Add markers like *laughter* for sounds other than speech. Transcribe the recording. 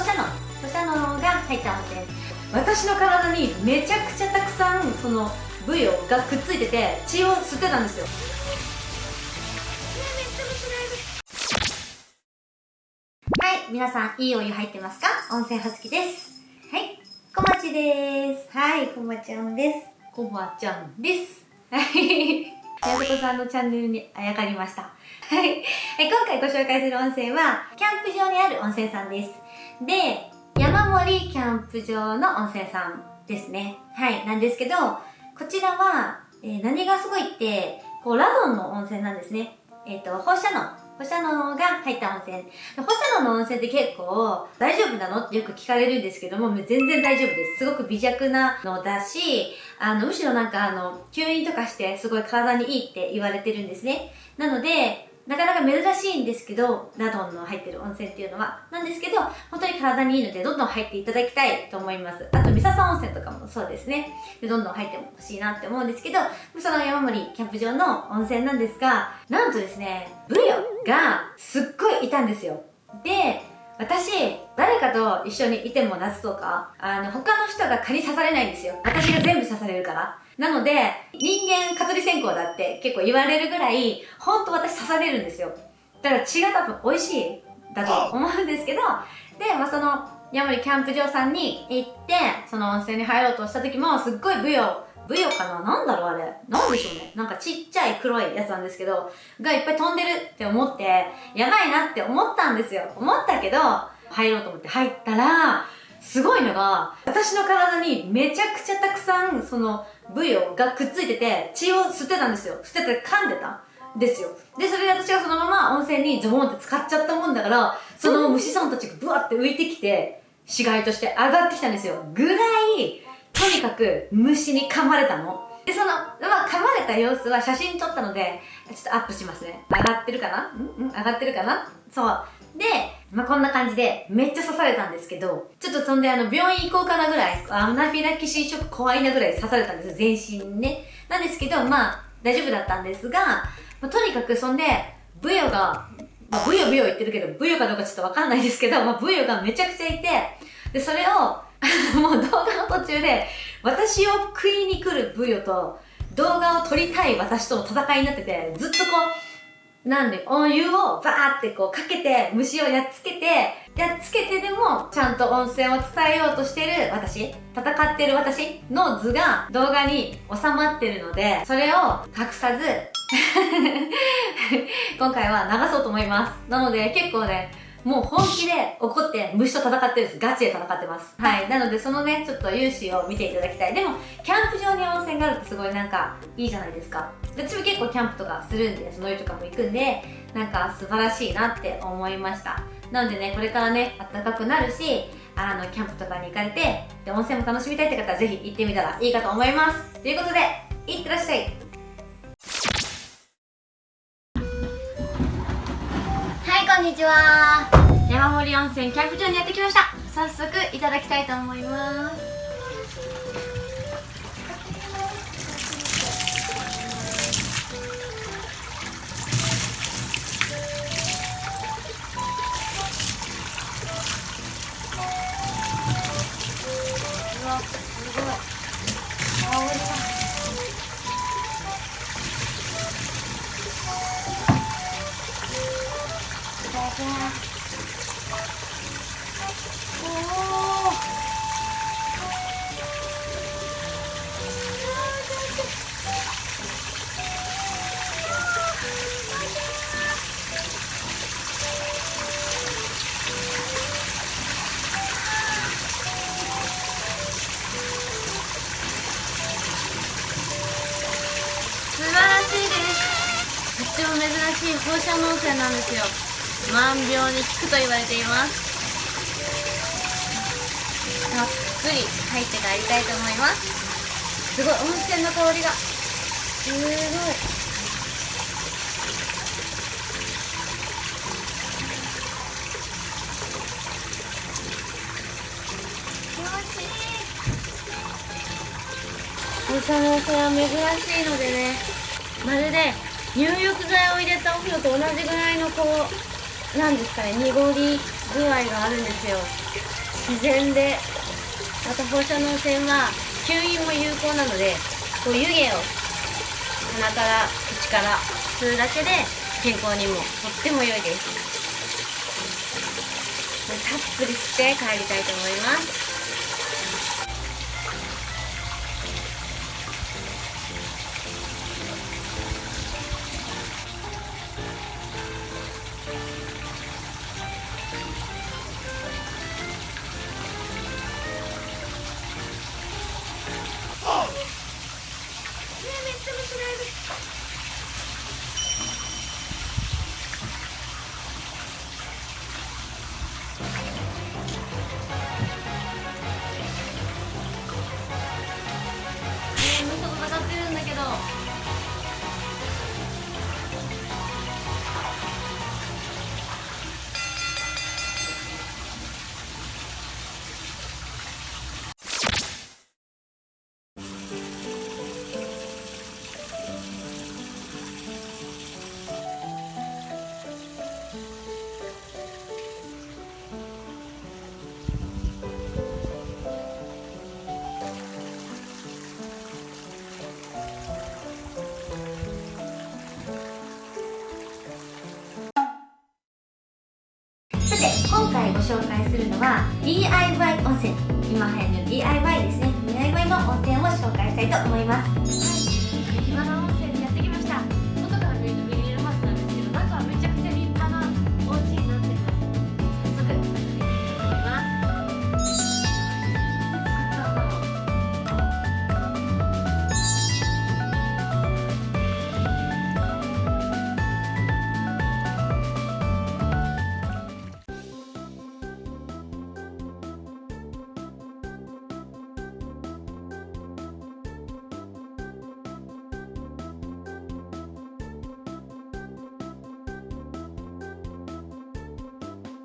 放射能放射能が入った温泉私の体にめちゃくちゃたくさんそのブヨがくっついてて血を吸ってたんですよ。はい皆さんいいお湯入ってますか？温泉はつきです。はいこまちです。はいこまちゃんです。こまちゃんです。はい。やすこさんのチャンネルにあやかりました。はい今回ご紹介する温泉はキャンプ場にある温泉さんですで山森キャンプ場の温泉さんですねはいなんですけどこちらは、えー、何がすごいって、こう、ラドンの温泉なんですね。えっ、ー、と、放射能。放射能が入った温泉。放射能の温泉って結構、大丈夫なのってよく聞かれるんですけども、全然大丈夫です。すごく微弱なのだし、あの、むしろなんかあの、吸引とかしてすごい体にいいって言われてるんですね。なので、なかなか珍しいんですけど、ラドンの入ってる温泉っていうのは。なんですけど、本当に体にいいので、どんどん入っていただきたいと思います。あと、三笹温泉とかもそうですね。でどんどん入ってほしいなって思うんですけど、その山森キャンプ場の温泉なんですが、なんとですね、ブヨがすっごいいたんですよ。で、私、誰かと一緒にいても夏とか、あの、他の人が蚊に刺されないんですよ。私が全部刺されるから。なので、人間蚊取り線香だって結構言われるぐらい、ほんと私刺されるんですよ。だから血が多分美味しいだと思うんですけど、で、まあその、山森キャンプ場さんに行って、その温泉に入ろうとした時も、すっごいブヨ、ブヨかな？なんだろうあれ。なんでしょうね。なんかちっちゃい黒いやつなんですけど、がいっぱい飛んでるって思って、やばいなって思ったんですよ。思ったけど、入ろうと思って入ったら、すごいのが、私の体にめちゃくちゃたくさん、その、ブヨがくっついてて、血を吸ってたんですよ。吸ってて噛んでたですよ。で、それで私がそのまま温泉にズボンって使っちゃったもんだから、その虫さんたちがブワって浮いてきて、死骸として上がってきたんですよ。ぐらい、とにかく虫に噛まれたの。で、その、まあ、噛まれた様子は写真撮ったので、ちょっとアップしますね。上がってるかな？ん？ん？上がってるかな？そう。で、まあ、こんな感じで、めっちゃ刺されたんですけど、ちょっとそんであの、病院行こうかなぐらい、アナフィラキシーショック怖いなぐらい刺されたんですよ、全身ね。なんですけど、まあ、大丈夫だったんですが、まあ、とにかくそんで、ブヨが、まあ、ブヨブヨ言ってるけど、ブヨかどうかちょっとわかんないですけど、まあ、ブヨがめちゃくちゃいて、で、それを、*laughs* もう動画の途中で、私を食いに来るブヨと、動画を撮りたい私との戦いになってて、ずっとこう、なんで、お湯をバーってこうかけて、虫をやっつけて、やっつけてでも、ちゃんと温泉を伝えようとしてる私、戦ってる私の図が動画に収まってるので、それを隠さず *laughs* 今回は流そうと思います。なので結構ね、もう本気で怒って虫と戦ってるんです。ガチで戦ってます。はい。なのでそのね、ちょっと勇姿を見ていただきたい。でも、キャンプ場に温泉があるってすごいなんかいいじゃないですか。私も結構キャンプとかするんで、その湯とかも行くんで、なんか素晴らしいなって思いました。なのでね、これからね、暖かくなるし、あの、キャンプとかに行かれて、で、温泉も楽しみたいって方はぜひ行ってみたらいいかと思います。ということで、いってらっしゃい。こんにちは山森温泉キャンプ場にやってきました早速いただきたいと思います珍しい。放射能泉なんですよ。万病に効くと言われています。たっぷり入って帰りたいと思います。すごい温泉の香りが。すごい。放射能泉は珍しいのでね。まるで入浴剤を入れたお風呂と同じぐらいのこうなんですかね濁り具合があるんですよ。自然でまた放射能線は吸引も有効なのでこう湯気を鼻から口から吸うだけで健康にもとっても良いです。たっぷり吸って帰りたいと思います。は DIY 温泉。今流行りの DIY ですね。DIY の温泉を紹介したいと思います、はい